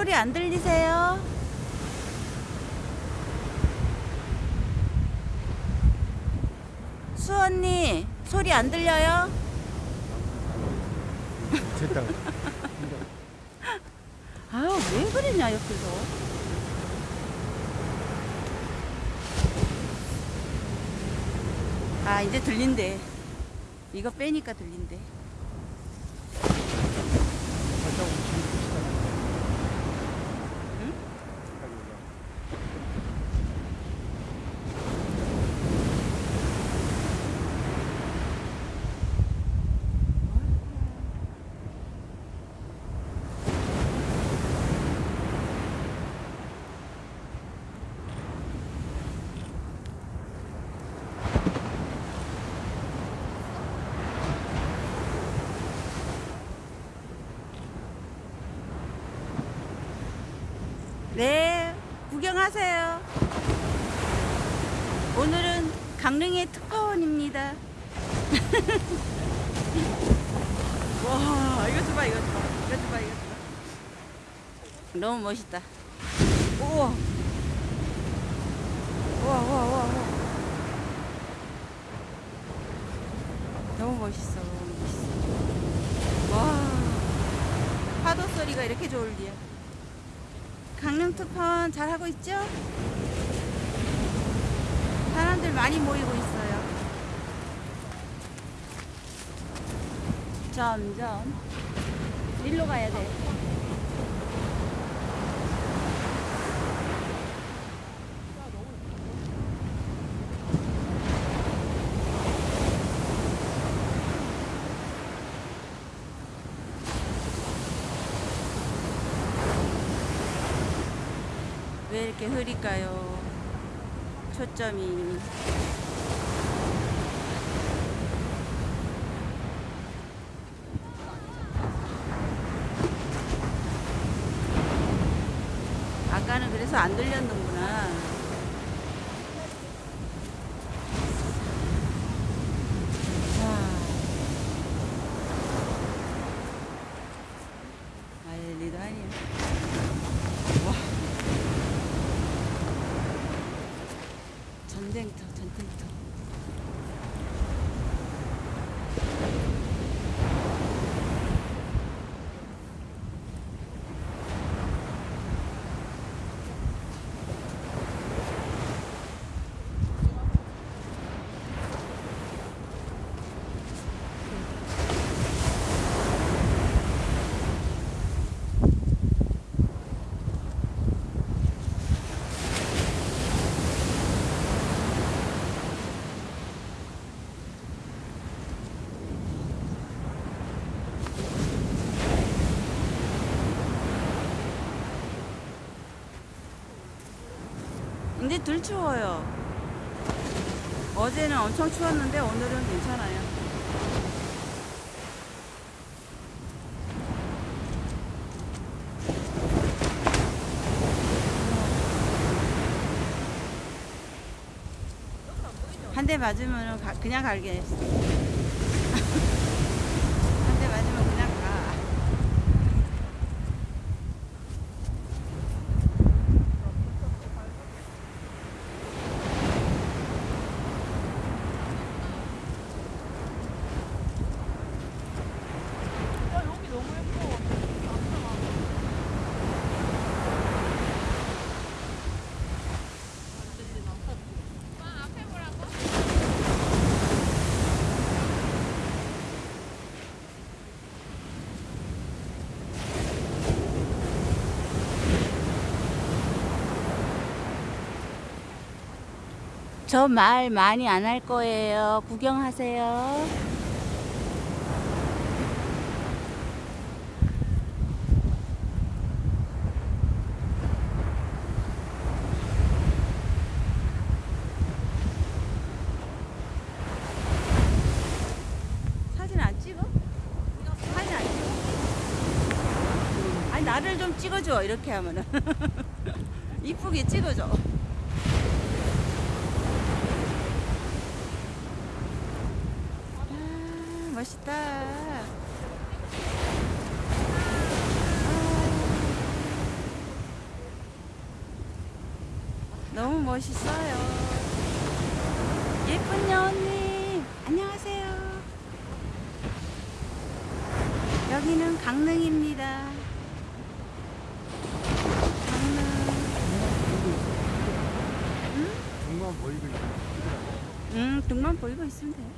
소리 안 들리세요? 수 언니 소리 안 들려요? 됐다. 아유 왜 그러냐 옆에서 아 이제 들린대 이거 빼니까 들린대 살짝 움직이고 응? 네, 구경하세요. 오늘은 강릉의 특파원입니다. 와, 이거 좀 봐, 이거 좀 봐, 이거 좀 봐, 이거 좀 봐. 너무 멋있다. 우와, 우와, 우와, 우와. 너무 멋있어, 너무 멋있어. 와, 파도 소리가 이렇게 좋을 리야. 강릉 특파원 잘 하고 있죠? 사람들 많이 모이고 있어요. 점점 일로 가야 돼. 왜 이렇게 흐릴까요? 초점이. 아까는 그래서 안 들렸는구나. 와. 알리도 아니야. 와. 전쟁터, 전쟁터. 근데 덜 추워요. 어제는 엄청 추웠는데 오늘은 괜찮아요. 한 대 맞으면 그냥 갈게 했어. 한 대 맞으면 그냥 가. 저 말 많이 안 할 거예요. 구경하세요. 나를 좀 찍어줘 이렇게 하면은 이쁘게 찍어줘. 멋있다. 아, 너무 멋있어요. 예쁜 여원님, 안녕하세요. 여기는 강릉입니다. 강릉. 응? 등만 보이고 있으면 응, 등만 보이고 있으면 돼요.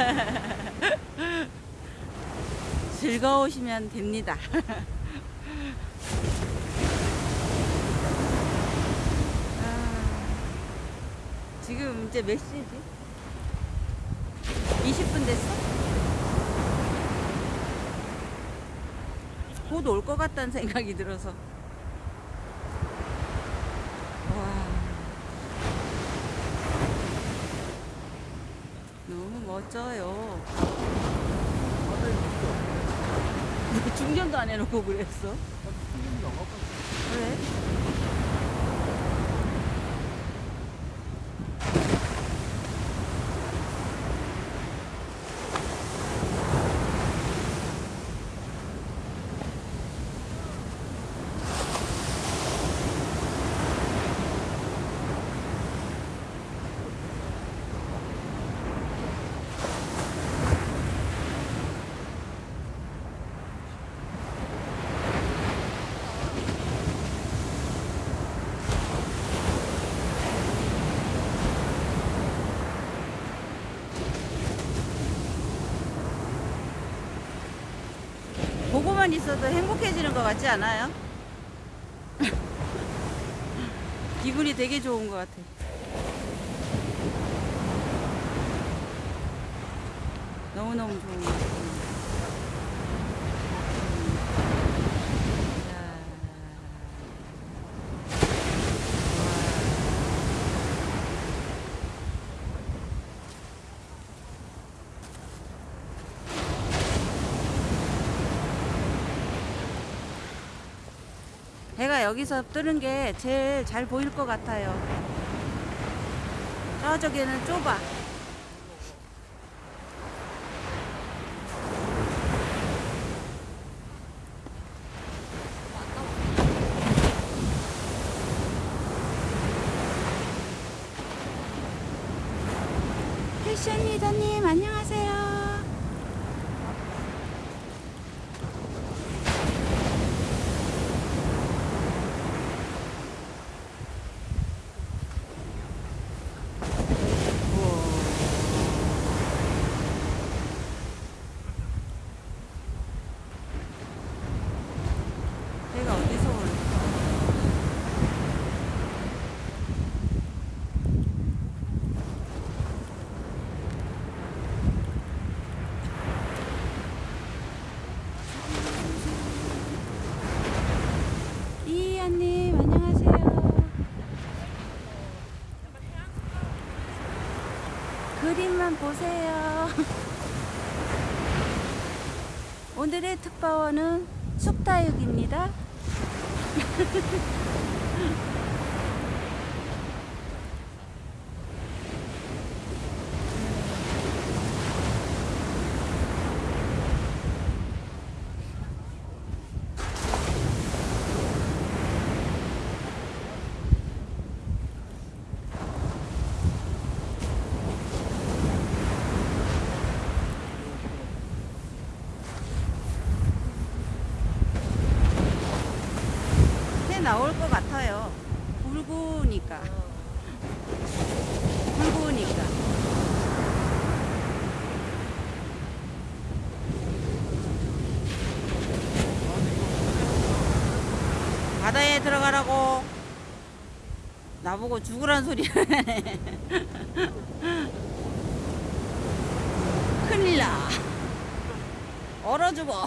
즐거우시면 됩니다. 아, 지금 이제 몇 시지? 20분 됐어? 곧 올 것 같다는 생각이 들어서. 와. 너무 멋져요. 왜 중전도 안 해놓고 그랬어? 손 보고만 있어도 행복해지는 것 같지 않아요? 기분이 되게 좋은 것 같아. 너무너무 좋은 것 같아. 해가 여기서 뜨는 게 제일 잘 보일 것 같아요. 저쪽에는 좁아. 패션 리더님 안녕하세요. 내가 어디서 올까? 이한님 안녕하세요. 보세요. 오늘의 특파원은 쑥다육입니다. 나올 것 같아요. 붉으니까. 붉으니까. 바다에 들어가라고. 나보고 죽으란 소리 하네. 큰일 나. 얼어 죽어.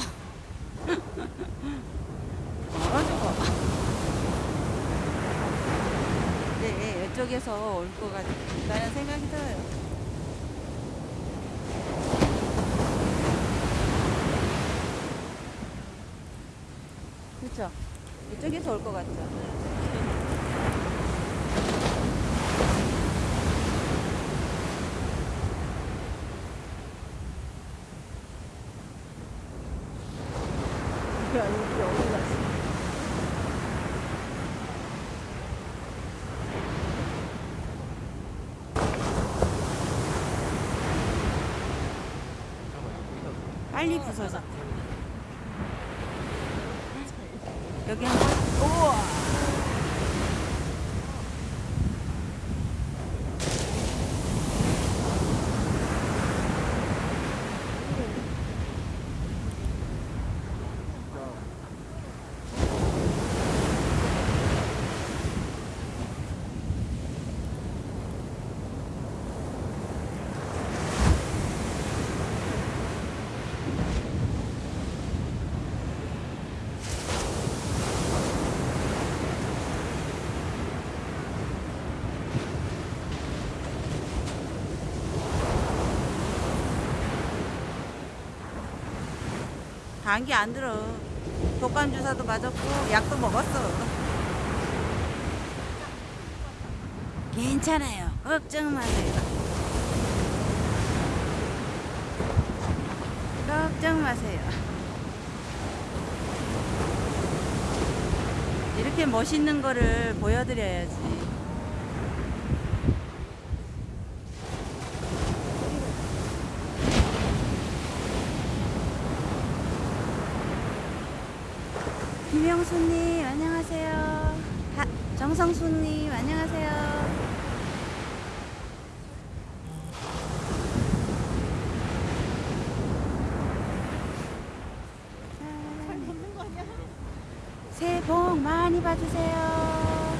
것 같다는 생각이 들어요. 그렇죠? 이쪽에서 올 것 같죠? 빨리 부서져. 여기 한 번. 우와. 감기 안 들어. 독감 주사도 맞았고 약도 먹었어. 괜찮아요. 걱정 마세요. 걱정 마세요. 이렇게 멋있는 거를 보여드려야지. 김영수님 안녕하세요. 하, 정성수님 안녕하세요. 새해 복 많이 받으세요.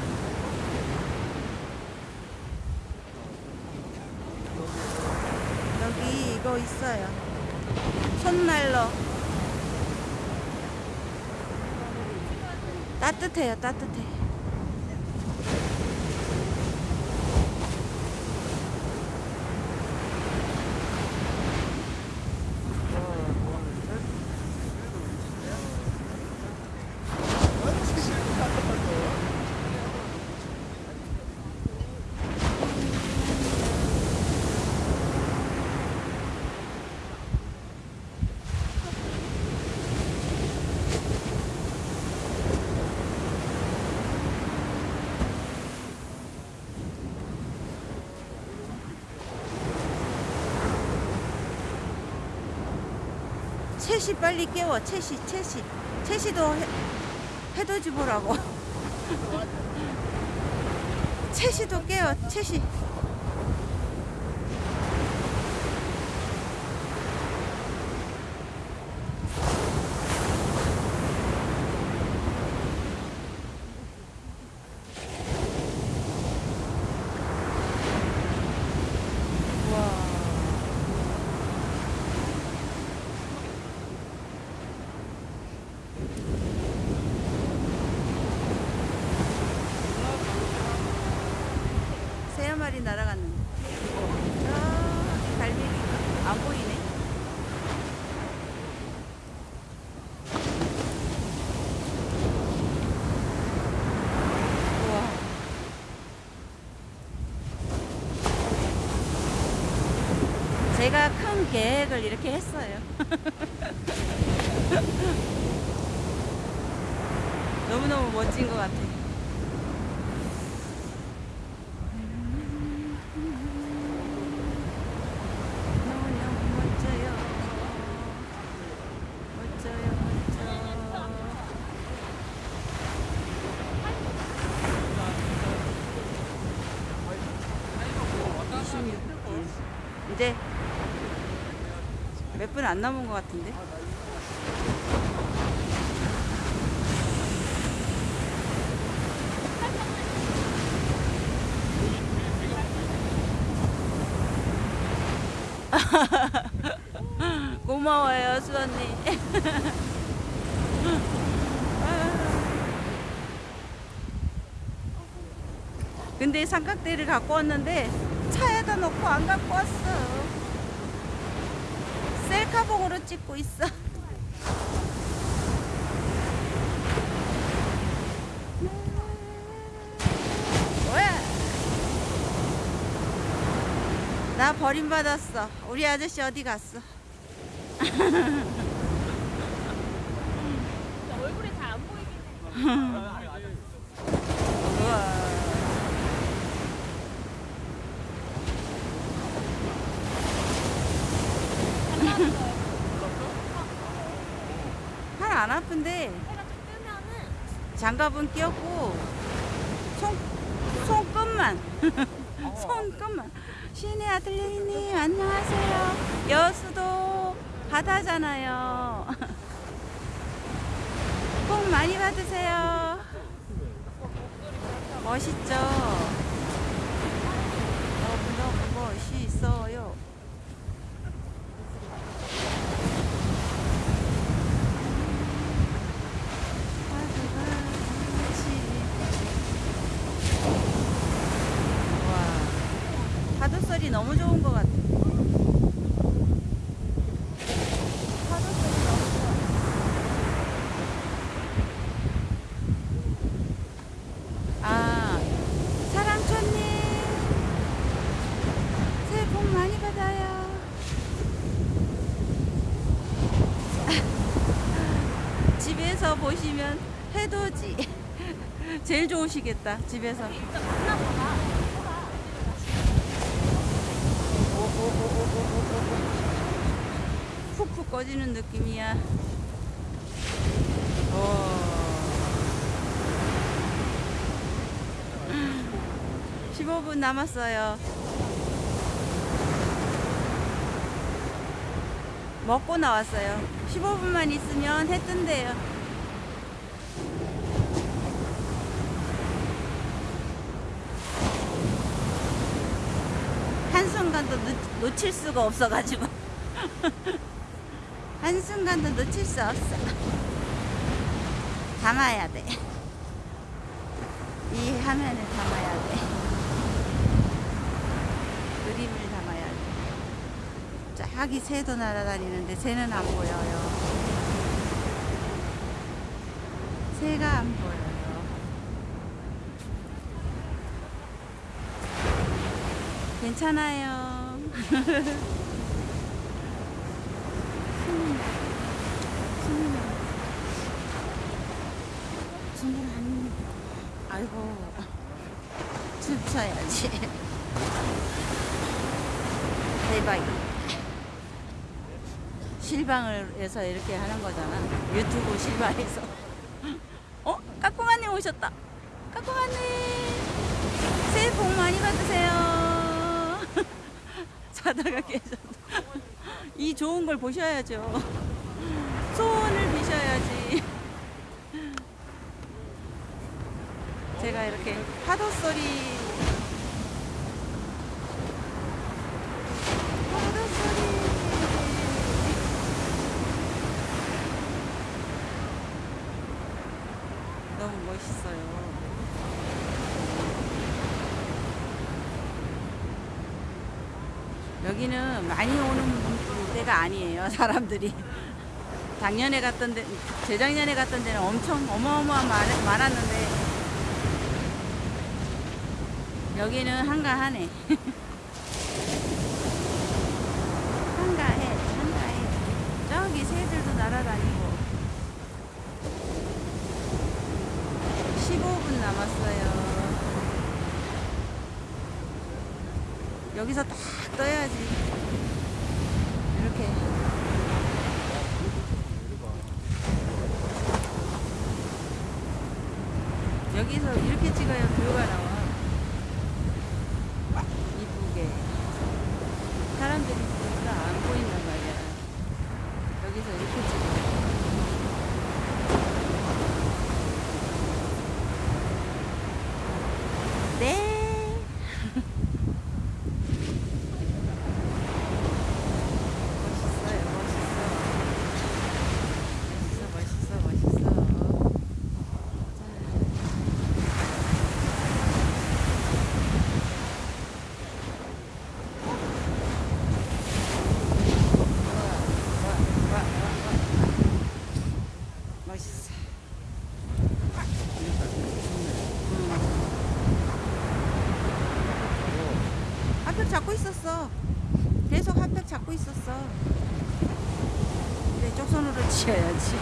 여기 이거 있어요. 손난로. 따뜻해요, 따뜻해. 채시 빨리 깨워, 채시, 채시. 채시도 해, 해돋이 보라고. 채시도 깨워, 채시. 와. 마리 날아갔는데. 저 갈매기 안 보이네. 우와. 제가 큰 계획을 이렇게 했어요. 너무너무 멋진 것 같아. 너무너무 멋져요. 멋져요, 멋져. 이제 몇 분 안 남은 것 같은데? 고마워요, 수언니. 근데 삼각대를 갖고 왔는데 차에다 놓고 안 갖고 왔어. 찍고 있어. 뭐야? 나 버림받았어. 우리 아저씨 어디 갔어? 얼굴이 잘안 보이긴 해. 우와. 뜨면은 장갑은 끼었고 손 손끝만. 손끝만. 신의 아들레이님 안녕하세요. 여수도 바다잖아요. 복 많이 받으세요. 멋있죠 너무너무 멋있어요 와, 파도 소리 너무 좋은 것 같아. 파도 소리 너무 좋아. 아, 사랑촌님. 새해 복 많이 받아요. 집에서 보시면 해돋이. 제일 좋으시겠다, 집에서. 푹푹 꺼지는 느낌이야. 오. 15분 남았어요. 먹고 나왔어요. 15분만 있으면 해 뜬대요. 한순간도 놓, 놓칠 수가 없어가지고. 한순간도 놓칠 수 없어. 담아야 돼. 이 화면을 담아야 돼. 그림을 담아야 돼. 저기 새도 날아다니는데 새는 안 보여요. 새가 안 보여요. 괜찮아요. 숨이 안 아이고 춤춰야지 대박 실방을 해서 이렇게 하는 거잖아 유튜브 실방에서 어? 까꿍아님 오셨다 까꿍아님 새해 복 많이 받으세요 자다가 계셨다 이 좋은 걸 보셔야죠 소원을 비셔야지. 제가 이렇게 파도 소리. 파도 소리. 너무 멋있어요. 여기는 많이 오는 데가 아니에요, 사람들이. 작년에 갔던 데, 재작년에 갔던 데는 엄청 어마어마한 많- 많았는데, 여기는 한가하네. 한가해, 한가해. 저기 새들도 날아다니고. 15분 남았어요. 여기서 딱 떠야지. 이렇게. 여기서 이렇게 찍어야 뷰가 나와. 이쁘게. 사람들이 보니까 안 보인단 말이야. 여기서 이렇게 찍어. 네. 멋있어요, 멋있어. 멋있어, 멋있어, 멋있어. 멋있어. 핫팩 잡고 있었어. 계속 핫팩 잡고 있었어. 그래, 쪽손으로 치어야지.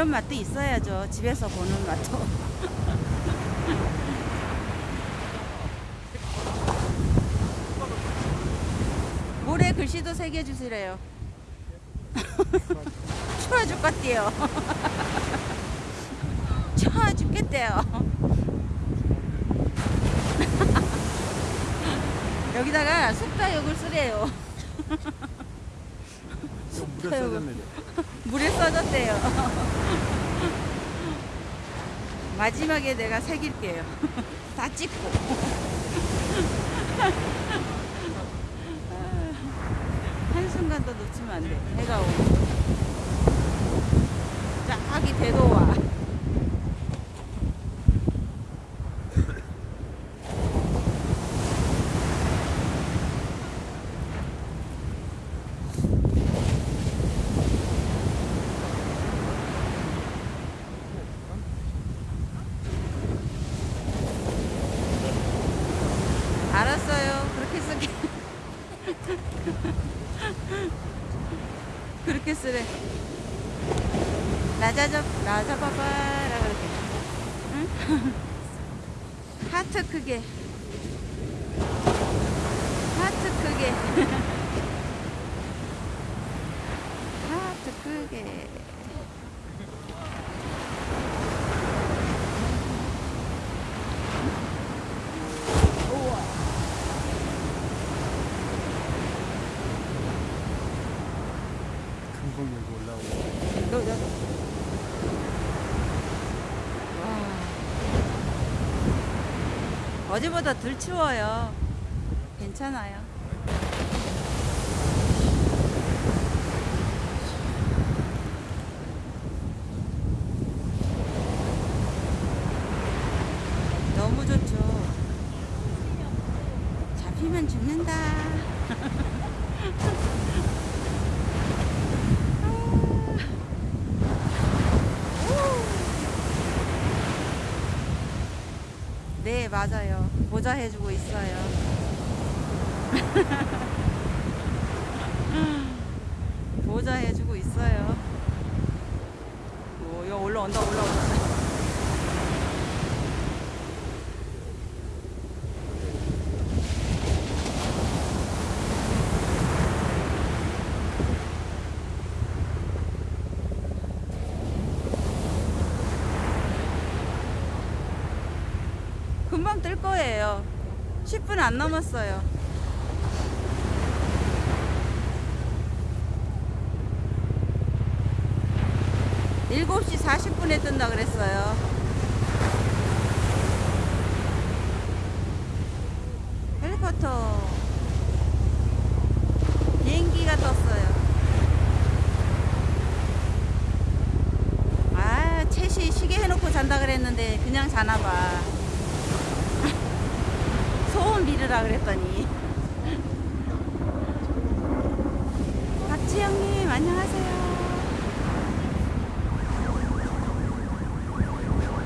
이런 맛도 있어야죠. 집에서 보는 맛도. 모래 글씨도 새겨 주시래요. 추워 죽겠대요. 추워 죽겠대요. 여기다가 숫자욕을 쓰래요. 써졌네. 물에 써졌대요. 마지막에 내가 새길게요. 다 찍고. 한순간도 놓치면 안 돼. 해가 오고. 저기 대도와. 알았어요. 그렇게 쓰게. 그렇게 쓰래. 나자잡, 나잡아봐라. 그렇게. 응? 하트 크게. 하트 크게. 하트 크게. 우와. 금방 여기 올라오고. 어제보다 덜 추워요. 괜찮아요. 너무 좋죠. 잡히면 죽는다. 네, 맞아요. 모자 해주고 있어요. 모자 해주고 있어요. 오, 이거 올라온다, 올라온다. 금방 뜰 거예요. 10분 안 남았어요. 일곱 시 40분에 뜬다 그랬어요. 헬리콥터 비행기가 떴어요. 아, 채시 시계 해놓고 잔다 그랬는데 그냥 자나 봐. 소원 빌으라 그랬더니. 박지영님 안녕하세요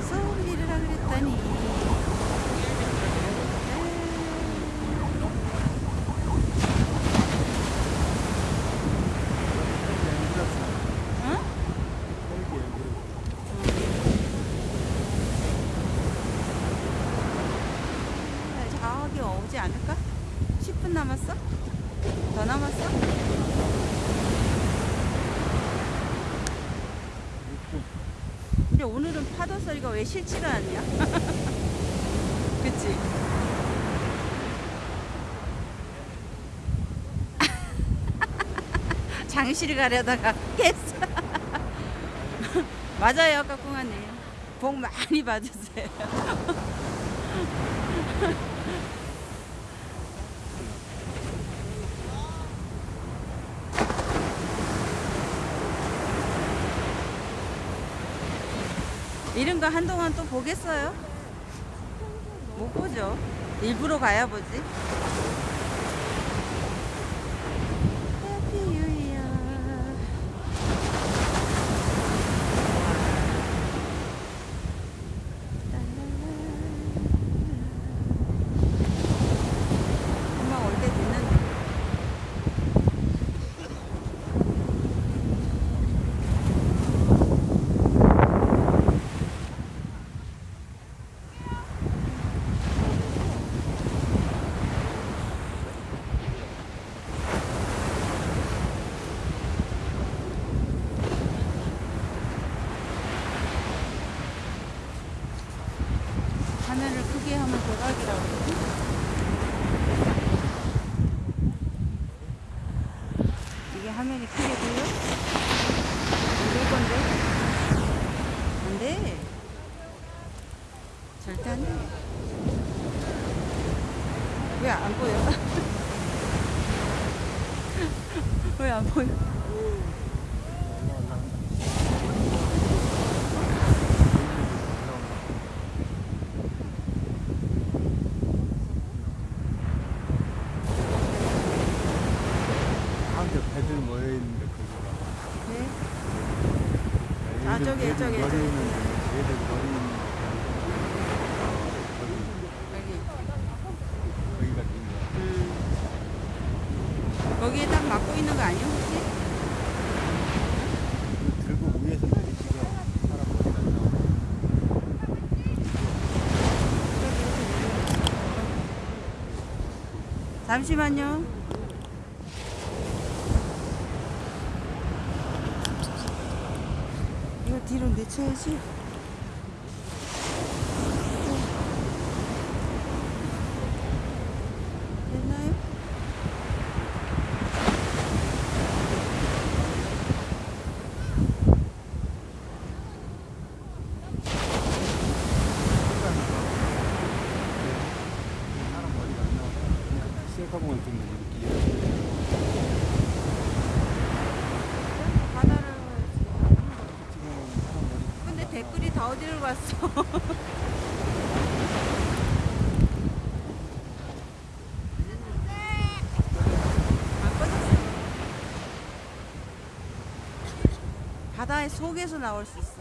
소원 빌으라 그랬더니 응? 저기 오지 않을까? 10분 남았어? 더 남았어? 근데 오늘은 소리가 왜 싫지가 않냐? 그치? 장실 가려다가 깼어. 맞아요, 까꿍아님. 복 많이 받으세요. 이런 거 한동안 또 보겠어요? 못 보죠. 일부러 가야 보지. Happy New Year. 금방 올 때 됐는데. 이게 화면이 크게 보여? 이럴 건데? 안 돼. 절대 안 돼. 왜 안 보여? 왜 안 보여? 한테 배들 모여 있는데 거기가. 네? 아, 얘들- 저기, 저기, 저기. 음. 거기에 딱 막고 있는 거 아니야 혹시? 이거 들고 위에서 내리치고 사람 머리가 나와. 잠시만요. 이거 뒤로 내쳐야지. 됐나요? 사람 머리가 안 나와. 그냥 셀카봉을 들면 이렇게 이렇게. 바다를 지금 사람 머리. 근데 댓글이 다 어디를 갔어? 안 꺼졌어. 바다의 속에서 나올 수 있어.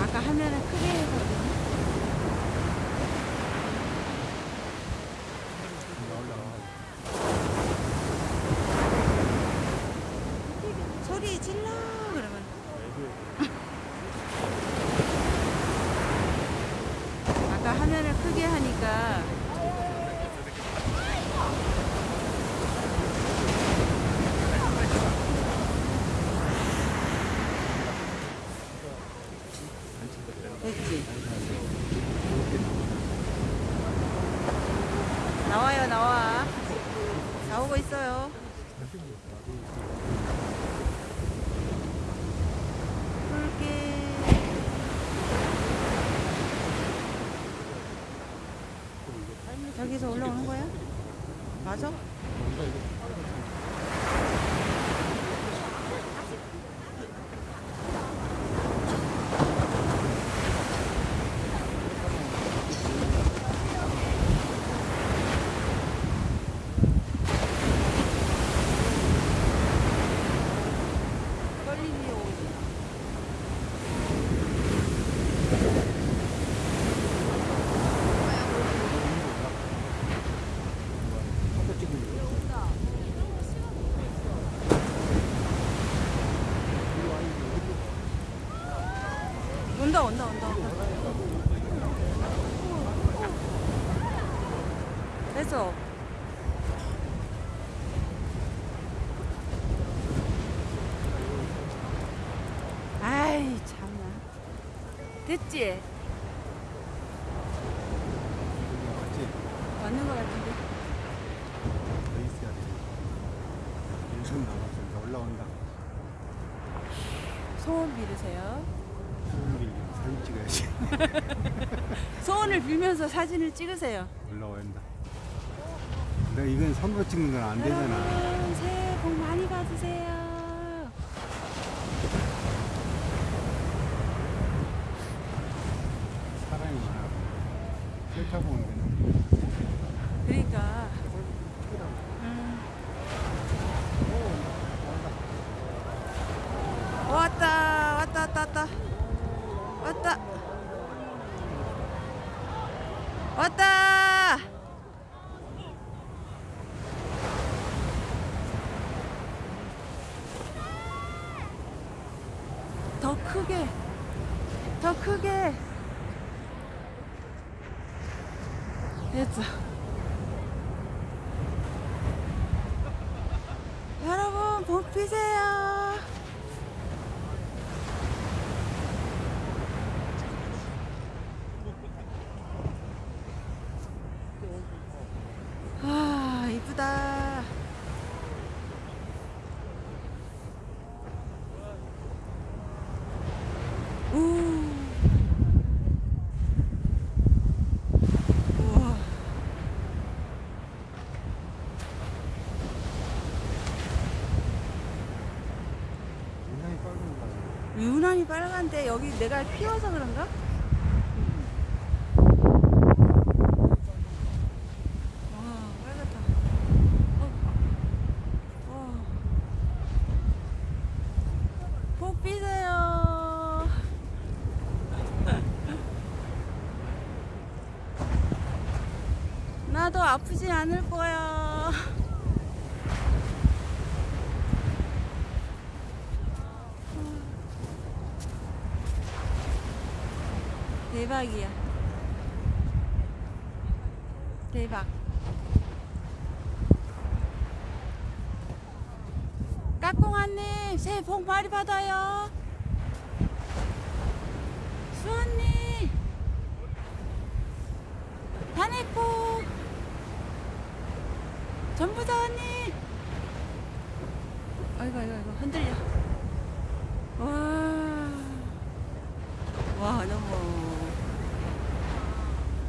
아까 화면을 크게 했거든요. 소리 질러 그러면 아까 화면을 크게 하니까 됐지 나와요 나와 나오고 있어요 붉게 저기서 올라오는 거야? 맞아? 떨리니 오지 사진 찍는 거. 됐어 아이 참나 됐지? 맞는 거 같은데 더 있어야 돼. 일선. 이제 올라온다. 소원 빌으세요 소름 빌리면 사진 찍어야지. 소원을 빌면서 사진을 찍으세요 올라온다. 근데 이건 선거 찍는 건 안 되잖아. 여러분 새해 복 많이 받으세요 사람이 많아. 셀카 보는 데 그러니까 음. 왔다 왔다 왔다 왔다 왔다 왔다 더 크게 더 크게 됐어 여러분 복 피세요 유난히 빨간데 여기 내가 피워서 그런가? 와 빨갛다. 어. 와. 복 비세요. 나도 아프지 않을 거야. 대박이야. 대박. 까꿍아님 새해 복 많이 받아요. 수언니 다네코 전부다 언니. 아이고 아이고 아이고 흔들려. 와. 와 너무.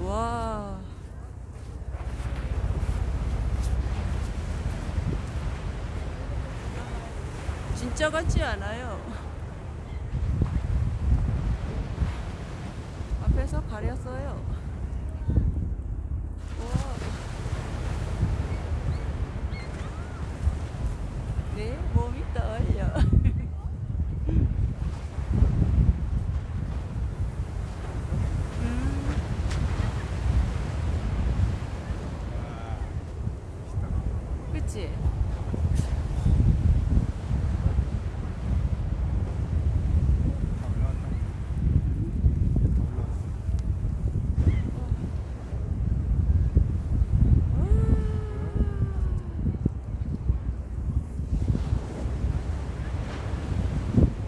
와. 진짜 같지 않아요. 앞에서 가렸어요 와. 내 몸이 떨려 음. 그치? 다 올라왔다. 다 올라왔어.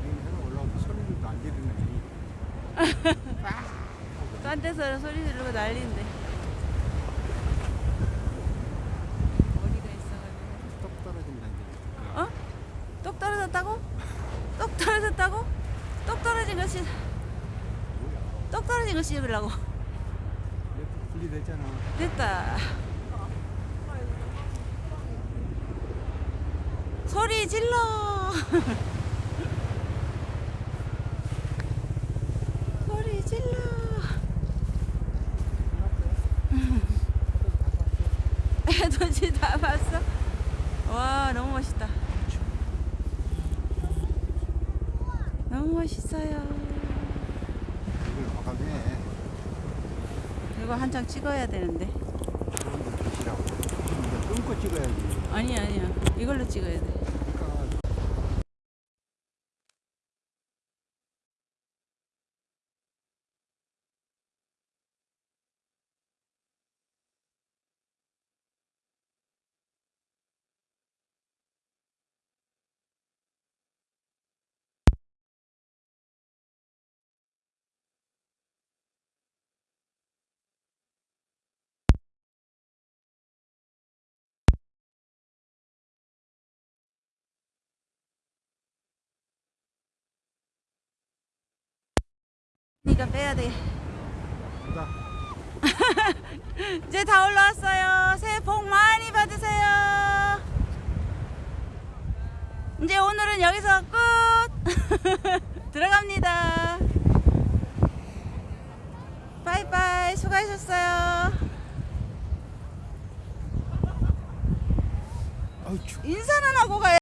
여기서 올라와서 소리도 안 지르네. 딴 데서 소리 지르고 난리인데 머리가 있어가지고 똑 떨어진다 이제. 어? 똑 떨어졌다고? 똑 떨어졌다고? 똑 떨어진 것이? 똑 떨어진 거 씹으려고 분리됐잖아. 됐다 소리 질러 소리 질러 해돋이 다 봤어? 와 너무 멋있다 너무 멋있어요. 이거 한장 찍어야 되는데 끊고 찍어야지. 아니 아니야 이걸로 찍어야 돼 그러니까 이거 빼야 돼 보다. 이제 다 올라왔어요. 새해 복 많이 받으세요. 이제 오늘은 여기서 끝. 들어갑니다. 바이바이. 수고하셨어요. 인사는 하고 가요.